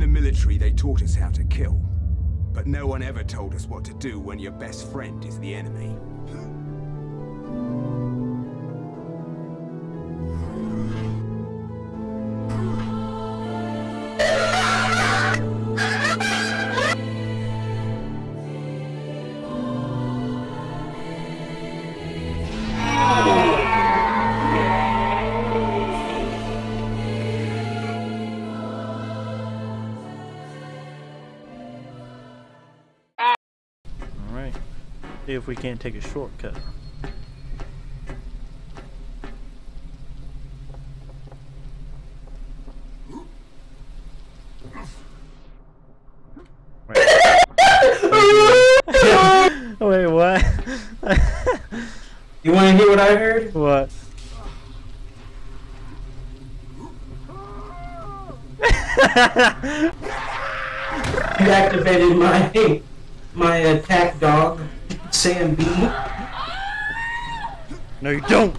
In the military, they taught us how to kill. But no one ever told us what to do when your best friend is the enemy. See if we can't take a shortcut. Wait. Wait, what? You want to hear what I heard? what? You activated my my attack dog, Sam B. No, you don't!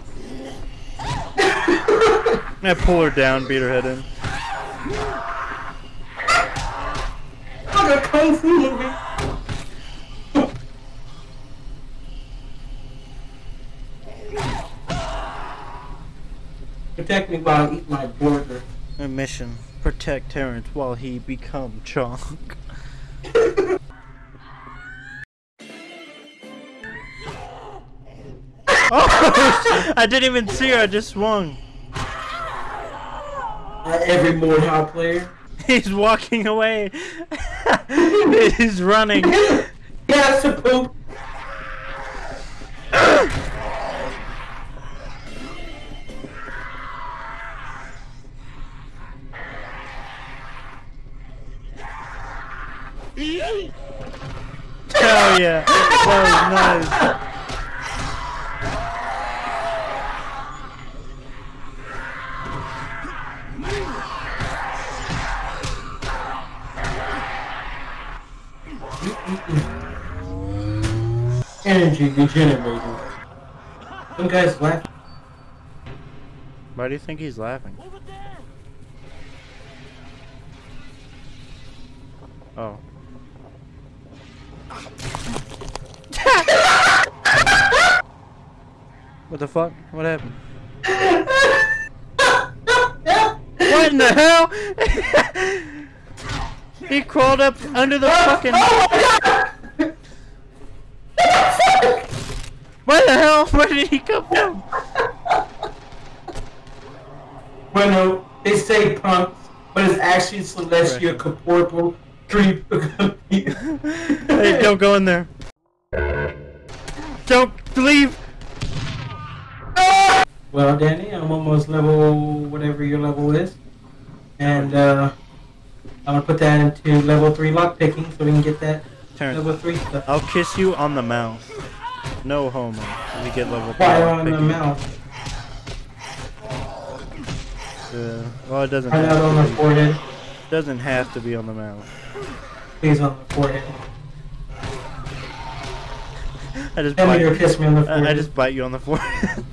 I pull her down, beat her head in. Like a kung fu movie. Protect me while I eat my burger. A mission. Protect Terrence while he become Chonk. Oh! I didn't even see her, I just swung. Uh, every Mordhau player. He's walking away. He's running. Yeah, to poop. Hell yeah. That was nice. Energy regenerating. Some guys laugh. Why do you think he's laughing? Oh. what the fuck? What happened? what in the hell? he crawled up under the oh, fucking. Oh What the hell? Where did he come from? Bueno, they say punks, but it's actually Celestia Corporal Creep. Hey, don't go in there. Don't leave. Well, Danny, I'm almost level whatever your level is, and uh, I'm gonna put that into level three lockpicking so we can get that Terrence, level three stuff. I'll kiss you on the mouth. No homo. We get level three. Fire on the mouth. Yeah. Well, it doesn't. Right Have out on to the be. forehead. Doesn't have to be on the mouth. Please on the forehead. I just Tell bite. to kiss me on the I, forehead. I just bite you on the forehead.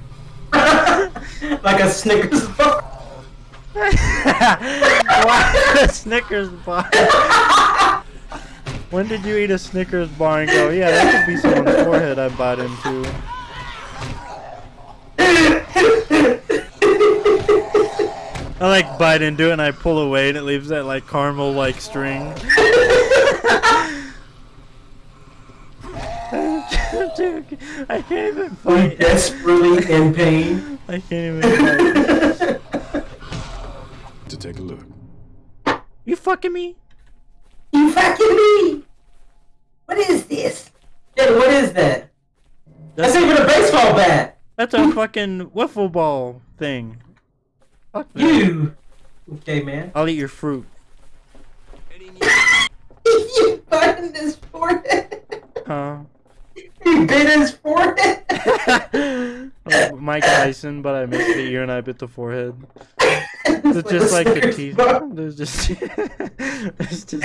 like a Snickers bar. Why a Snickers bar? when did you eat a Snickers bar and go, yeah, that could be someone's forehead I bite into? I like bite into it and I pull away and it leaves that like caramel like string. Dude, I can't even I'm fight. desperately in pain. I can't even fight. To take a look. You fucking me? You fucking me! What is this? Yeah, what is that? That's That's, even a baseball bat! that's a fucking wiffle ball thing. Fuck. You! Okay, man. I'll eat your fruit. you bit his forehead! Huh? You bit his forehead! Mike Tyson, but I missed the ear and I bit the forehead. It's just like the teaser? There's just it's just.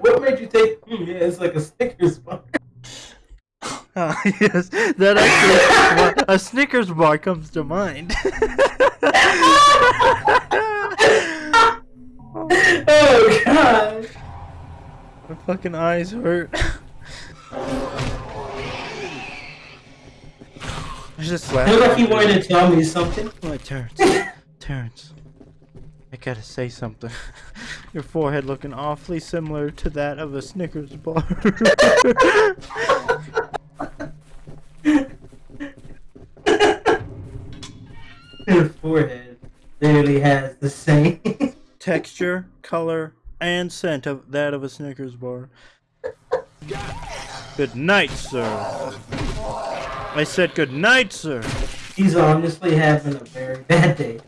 What made you think? Hmm, yeah, it's like a Snickers bar. Oh, yes, that actually a Snickers bar comes to mind. oh god, my fucking eyes hurt. I just like he wanted to tell me something. Oh, Terrence. Terrence. I gotta say something. Your forehead looking awfully similar to that of a Snickers bar. His forehead literally has the same. Texture, color, and scent of that of a Snickers bar. Good night, sir. I said good night, sir. He's honestly having a very bad day.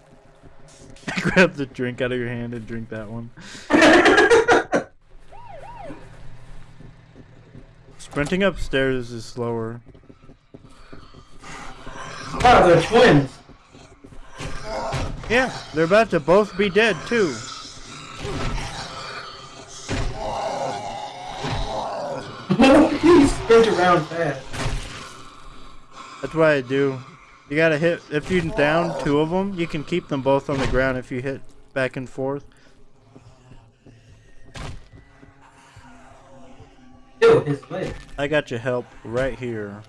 Grab the drink out of your hand and drink that one. Sprinting upstairs is slower. Wow, they're twins. Yeah, they're about to both be dead too. he sprint around fast. That's what I do. You gotta hit, if you down two of them, you can keep them both on the ground if you hit back and forth. Ew, his leg. I got your help right here.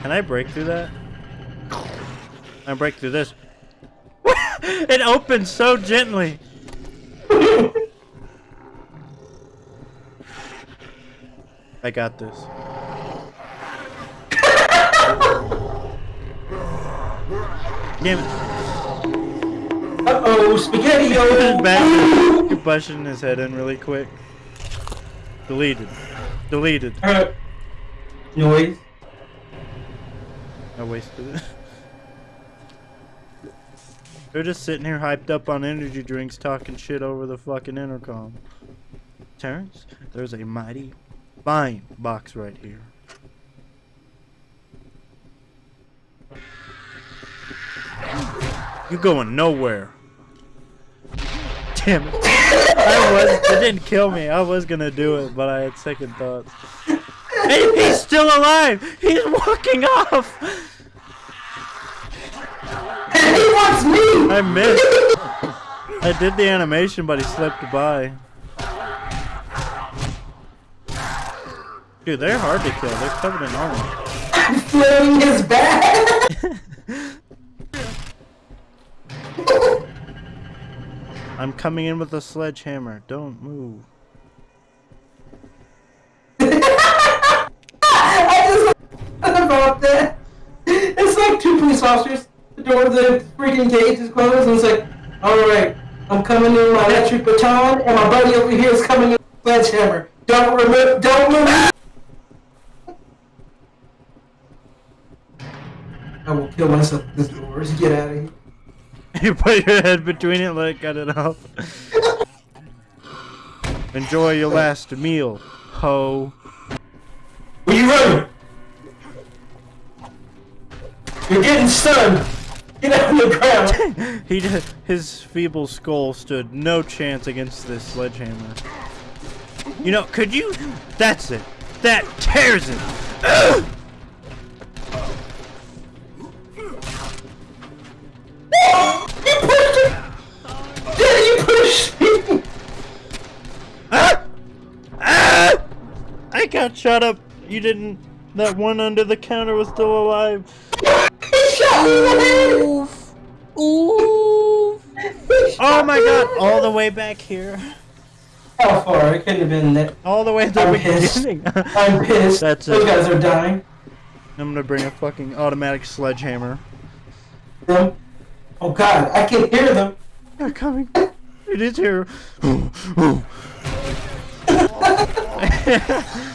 Can I break through that? I break through this. it opens so gently. I got this. Damn it. Uh-oh, spaghetti His o back you're bushing his head in really quick. Deleted. Deleted. Uh, Noise. I wasted it. They're just sitting here hyped up on energy drinks talking shit over the fucking intercom. Terrence, there's a mighty fine box right here. You going nowhere. Damn it. I was it didn't kill me. I was gonna do it, but I had second thoughts. Hey, he's still alive! He's walking off! And he wants me! I missed. I did the animation, but he slipped by. Dude, they're hard to kill. They're covered in armor. I'm flaring his back! I'm coming in with a sledgehammer. Don't move. I just about that. It's like two police officers. The door of the freaking cage is closed, and it's like, alright, I'm coming in with my electric baton, and my buddy over here is coming in with a sledgehammer. Don't remove, don't move! I will kill myself with this doors. Get out of here. You put your head between it, let it cut it off. Enjoy your last meal, ho. Where you running? You're getting stunned! Get out on the ground! He did, his feeble skull stood no chance against this sledgehammer. You know, could you? That's it. That tears it. Got shot up. You didn't. That one under the counter was still alive. He shot me in the head! Oof. Oof. Oh my god, all the way back here. How far? It couldn't have been that. All the way at the I'm pissed. beginning. I'm pissed. That's Those it. guys are dying. I'm gonna bring a fucking automatic sledgehammer. Them. Oh god, I can hear them. They're coming. It is here.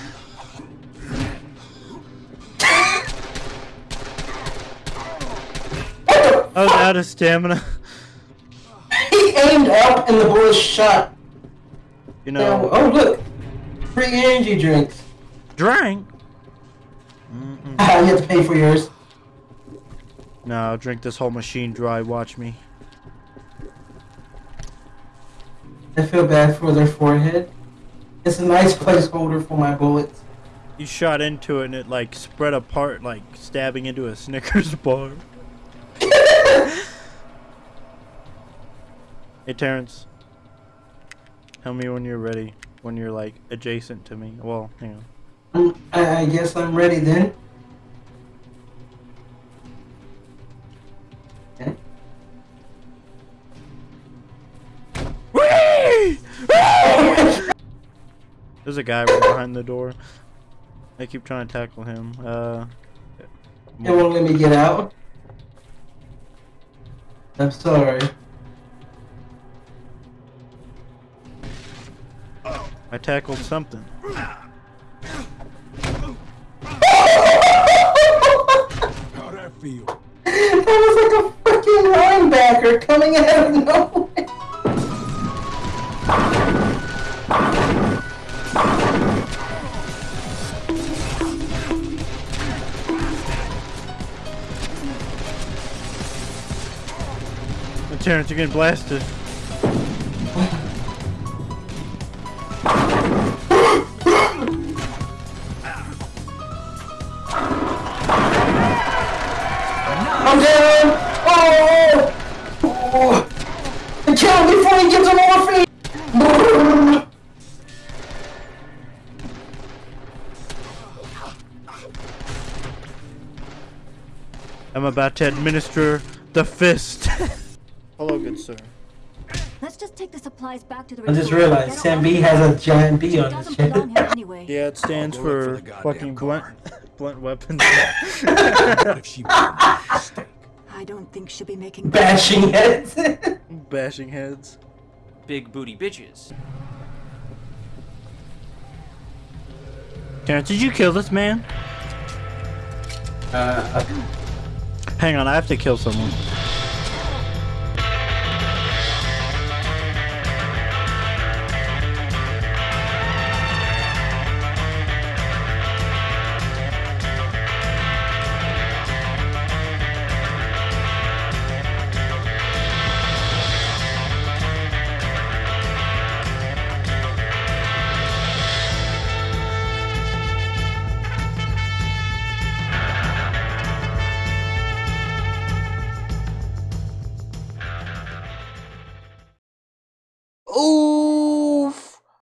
I was out of stamina. He aimed up and the bullet shot. You Now, know, oh look, free energy drinks. drink. Ah, you have to pay for yours. No, I'll drink this whole machine dry. Watch me. I feel bad for their forehead. It's a nice placeholder for my bullets. You shot into it and it like spread apart, like stabbing into a Snickers bar. Hey, Terrence. Tell me when you're ready. When you're like adjacent to me. Well, hang on. Um, I, I guess I'm ready then. Okay. There's a guy right behind the door. I keep trying to tackle him. Uh. It won't let me get out. I'm sorry. I tackled something. How'd that feel? That was like a freaking linebacker coming out of nowhere. Terrence, you're getting blasted. I'm down. Oh! oh. Kill him before he gets a morphine. I'm about to administer the fist. Hello, good sir. Let's just take the supplies back to the I just realized Sam B has a giant B on his doesn't chest. belong anyway. Yeah, it stands I'll go look for for the goddamn fucking blunt, blunt weapons. If she made? I don't think she'll be making Bashing heads. Bashing heads. Big booty bitches. Terrence, did you kill this man? uh, Hang on, I have to kill someone.